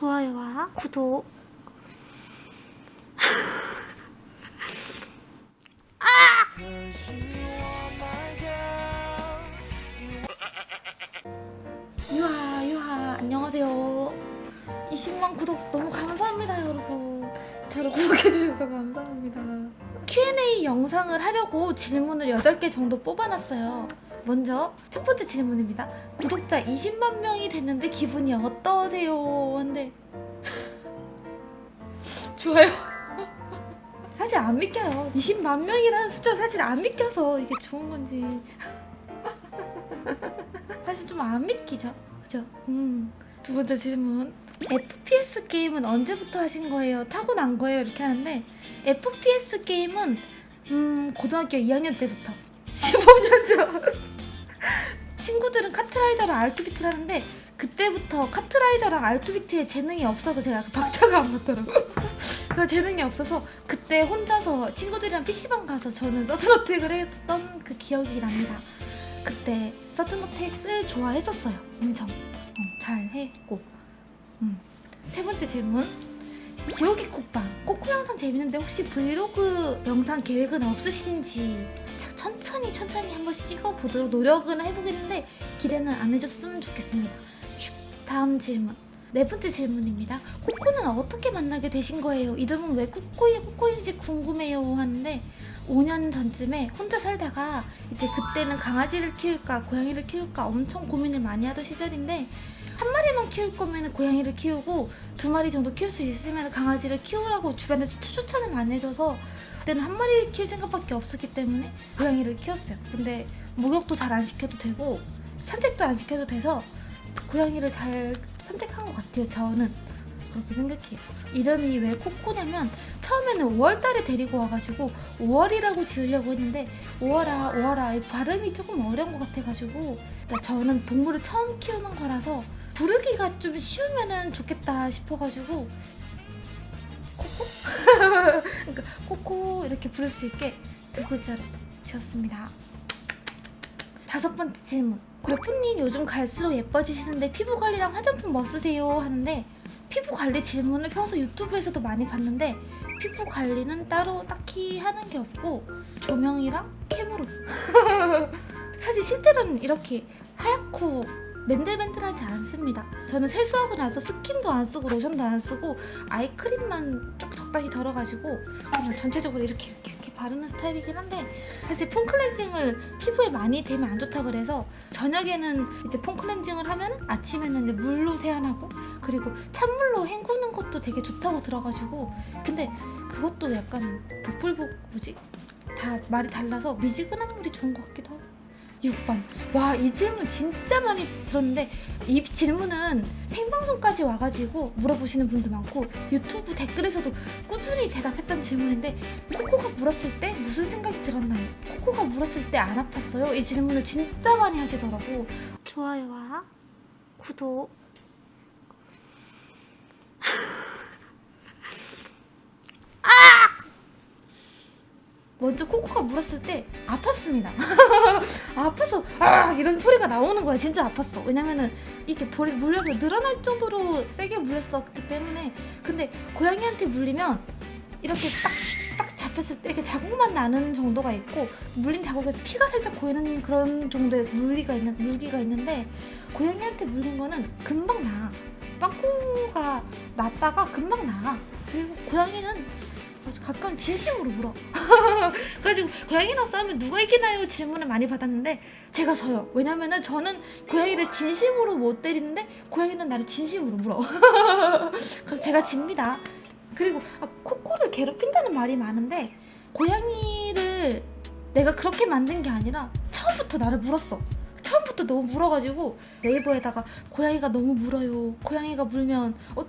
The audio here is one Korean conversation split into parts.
좋아요와 구독. 유하 유하 안녕하세요. 20만 구독 너무 감사합니다 여러분. 저를 구독해주셔서 감사합니다. Q&A 영상을 하려고 질문을 8개 정도 뽑아놨어요 먼저 첫 번째 질문입니다 구독자 20만 명이 됐는데 기분이 어떠세요? 한데 좋아요 사실 안 믿겨요 20만 명이라는 숫자 사실 안 믿겨서 이게 좋은 건지 사실 좀 안 믿기죠 그죠? 음. 두 번째 질문 FPS 게임은 언제부터 하신 거예요? 타고난 거예요? 이렇게 하는데 FPS 게임은 음 고등학교 2학년 때부터 15년 전 친구들은 카트라이더랑 알투비트를 하는데 그때부터 카트라이더랑 알투비트에 재능이 없어서 제가 그 박자가 안 맞더라고 그 재능이 없어서 그때 혼자서 친구들이랑 PC방 가서 저는 서든어택을 했던 그 기억이 납니다. 그때 서든어택을 좋아했었어요. 엄청. 어, 잘 했고. 음. 세 번째 질문. 지옥의 콕방. 코코 영상 재밌는데 혹시 브이로그 영상 계획은 없으신지 차- 천천히 천천히 한 번씩 찍어보도록 노력은 해보겠는데 기대는 안 해줬으면 좋겠습니다 슉. 다음 질문 네 번째 질문입니다 코코는 어떻게 만나게 되신 거예요? 이름은 왜 코코이 코코인지 궁금해요 하는데 5년 전쯤에 혼자 살다가 이제 그때는 강아지를 키울까 고양이를 키울까 엄청 고민을 많이 하던 시절인데 한 마리만 키울 거면 고양이를 키우고 두 마리 정도 키울 수 있으면 강아지를 키우라고 주변에 추천을 많이 해줘서 그때는 한 마리 키울 생각밖에 없었기 때문에 고양이를 키웠어요. 근데 목욕도 잘 안 시켜도 되고 산책도 안 시켜도 돼서 고양이를 잘 선택한 것 같아요. 저는 그렇게 생각해요. 이름이 왜 코코냐면 처음에는 5월달에 데리고 와가지고 5월이라고 지으려고 했는데 5월아 5월아 이 발음이 조금 어려운 것 같아가지고 그러니까 저는 동물을 처음 키우는 거라서 부르기가 좀 쉬우면은 좋겠다 싶어가지고 코코? 그러니까 코코 이렇게 부를 수 있게 두 글자로 지었습니다. 다섯 번째 질문. 골프님 요즘 갈수록 예뻐지시는데 피부 관리랑 화장품 뭐 쓰세요? 하는데 피부 관리 질문을 평소 유튜브에서도 많이 봤는데 피부 관리는 따로 딱히 하는 게 없고 조명이랑 캠으로 사실 실제로는 이렇게 하얗고 맨들맨들하지 않습니다 저는 세수하고 나서 스킨도 안 쓰고 로션도 안 쓰고 아이크림만 좀 적당히 덜어가지고 그냥 전체적으로 이렇게 이렇게 이렇게 바르는 스타일이긴 한데 사실 폼 클렌징을 피부에 많이 되면 안 좋다 그래서 저녁에는 이제 폼 클렌징을 하면 아침에는 이제 물로 세안하고 그리고 찬물로 헹구는 것도 되게 좋다고 들어가지고 근데 그것도 약간 복불복 뭐지? 다 말이 달라서 미지근한 물이 좋은 것 같기도 하고 6번 와 이 질문 진짜 많이 들었는데 이 질문은 생방송까지 와가지고 물어보시는 분도 많고 유튜브 댓글에서도 꾸준히 대답했던 질문인데 코코가 물었을 때 무슨 생각이 들었나요? 코코가 물었을 때 안 아팠어요? 이 질문을 진짜 많이 하시더라고 좋아요와 구독 먼저 코코가 물었을 때 아팠습니다. 아파서 아 이런 소리가 나오는 거야. 진짜 아팠어. 왜냐면은 이게 볼에 물려서 늘어날 정도로 세게 물렸었기 때문에 근데 고양이한테 물리면 이렇게 딱 딱 잡혔을 때 이렇게 자국만 나는 정도가 있고 물린 자국에서 피가 살짝 고이는 그런 정도의 물기가 있는 물기가 있는데 고양이한테 물린 거는 금방 나. 빵꾸가 났다가 금방 나. 그리고 고양이는 가끔 진심으로 물어. 그래가지고 고양이랑 싸우면 누가 이기나요? 질문을 많이 받았는데 제가 져요. 왜냐면은 저는 고양이를 진심으로 못 때리는데 고양이는 나를 진심으로 물어. 그래서 제가 집니다. 그리고 아, 코코를 괴롭힌다는 말이 많은데 고양이를 내가 그렇게 만든 게 아니라 처음부터 나를 물었어. 처음부터 너무 물어가지고 네이버에다가 고양이가 너무 물어요. 고양이가 물면 어,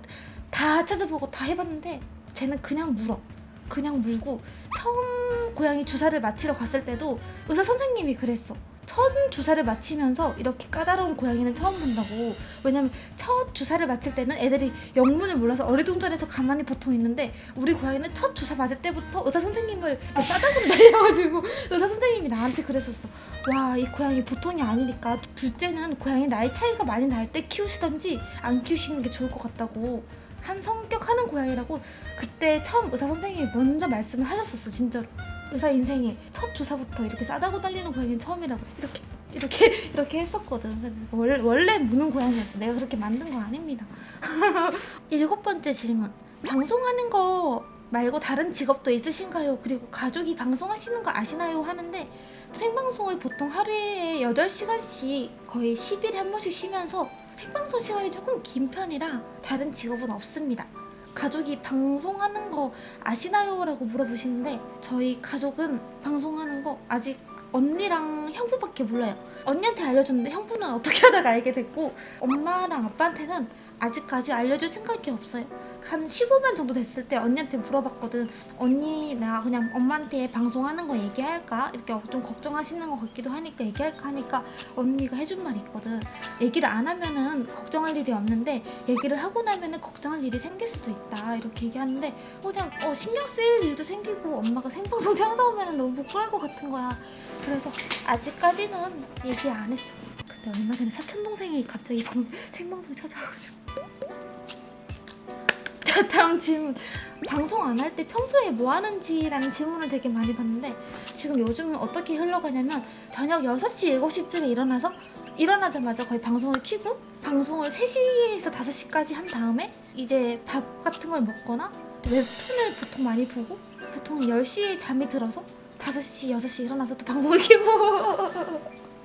다 찾아보고 다 해봤는데 쟤는 그냥 물어. 그냥 물고 처음 고양이 주사를 맞히러 갔을 때도 의사 선생님이 그랬어. 첫 주사를 맞히면서 이렇게 까다로운 고양이는 처음 본다고. 왜냐면 첫 주사를 맞힐 때는 애들이 영문을 몰라서 어리둥절해서 가만히 보통 있는데 우리 고양이는 첫 주사 맞을 때부터 의사 선생님을 싸다구로 날려가지고 의사 선생님이 나한테 그랬었어. 와 이 고양이 보통이 아니니까 둘째는 고양이 나이 차이가 많이 날 때 키우시던지 안 키우시는 게 좋을 것 같다고 한 성격 하는 고양이라고 그때 처음 의사 선생님이 먼저 말씀을 하셨었어 진짜로. 의사 인생에 첫 주사부터 이렇게 싸다고 달리는 고양이는 처음이라고 이렇게 이렇게 이렇게 했었거든. 원래, 원래 무는 고양이였어. 내가 그렇게 만든 거 아닙니다. 일곱 번째 질문. 방송하는 거 말고 다른 직업도 있으신가요? 그리고 가족이 방송하시는 거 아시나요? 하는데 생방송을 보통 하루에 8시간씩 거의 10일에 한 번씩 쉬면서 생방송 시간이 조금 긴 편이라 다른 직업은 없습니다. 가족이 방송하는 거 아시나요? 라고 물어보시는데 저희 가족은 방송하는 거 아직 언니랑 형부밖에 몰라요. 언니한테 알려줬는데 형부는 어떻게 하다가 알게 됐고 엄마랑 아빠한테는 아직까지 알려줄 생각이 없어요. 한 15만 정도 됐을 때 언니한테 물어봤거든. 언니 내가 그냥 엄마한테 방송하는 거 얘기할까? 이렇게 좀 걱정하시는 것 같기도 하니까 얘기할까 하니까 언니가 해준 말이 있거든. 얘기를 안 하면은 걱정할 일이 없는데 얘기를 하고 나면은 걱정할 일이 생길 수도 있다 이렇게 얘기하는데 그냥 어, 신경 쓰일 일도 생기고 엄마가 생방송 찾아오면 너무 부끄러울 것 같은 거야. 그래서 아직까지는 얘기 안 했어. 근데 얼마 전에 사촌 동생 이 갑자기 방, 생방송 찾아와가지고. 자 다음 질문. 방송 안 할 때 평소에 뭐 하는지라는 질문을 되게 많이 받는데 지금 요즘은 어떻게 흘러가냐면 저녁 6시, 7시쯤에 일어나서 일어나자마자 거의 방송을 켜고 방송을 3시에서 5시까지 한 다음에 이제 밥 같은 걸 먹거나 웹툰을 보통 많이 보고 보통 10시에 잠이 들어서 5시, 6시 일어나서 또 방송을 켜고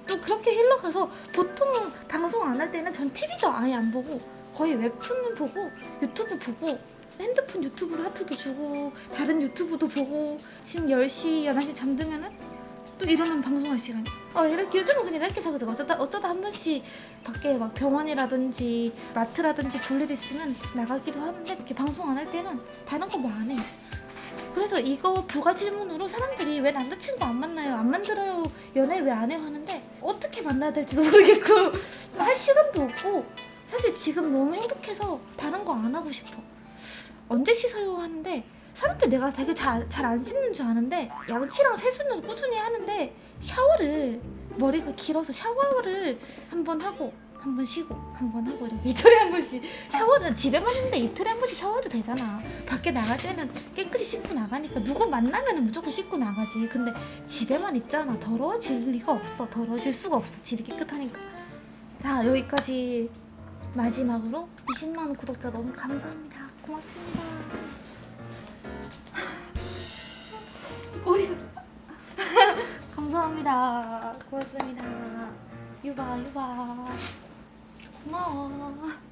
또 그렇게 흘러가서 보통 방송 안 할 때는 전 TV도 아예 안 보고 거의 웹툰 보고 유튜브 보고 핸드폰 유튜브로 하트도 주고 다른 유튜브도 보고 지금 10시, 11시 잠들면은 또 일어나면 방송할 시간이 어 이렇게 요즘은 그냥 이렇게 사거든 어쩌다 어쩌다 한 번씩 밖에 막 병원이라든지 마트라든지 볼 일 있으면 나가기도 하는데 이렇게 방송 안 할 때는 다른 거 뭐 안 해요 그래서 이거 부가 질문으로 사람들이 왜 남자친구 안 만나요? 안 만들어요? 연애 왜 안 해요? 하는데 어떻게 만나야 될지도 모르겠고 할 시간도 없고 사실 지금 너무 행복해서 다른 거 안 하고 싶어 언제 씻어요? 하는데 사람들 내가 되게 잘 안 씻는 줄 아는데 양치랑 세수는 꾸준히 하는데 샤워를 머리가 길어서 샤워를 한번 하고 한 번 쉬고 한 번 하고 이렇게 이틀에 한 번씩 샤워는 집에만 있는데 이틀에 한 번씩 샤워도 되잖아. 밖에 나갈 때는 깨끗이 씻고 나가니까 누구 만나면 무조건 씻고 나가지. 근데 집에만 있잖아. 더러워질 리가 없어. 더러워질 수가 없어. 집이 깨끗하니까. 자 여기까지 마지막으로 20만 구독자 너무 감사합니다. 고맙습니다. 머리가 감사합니다. 고맙습니다. 유바 유바 고마워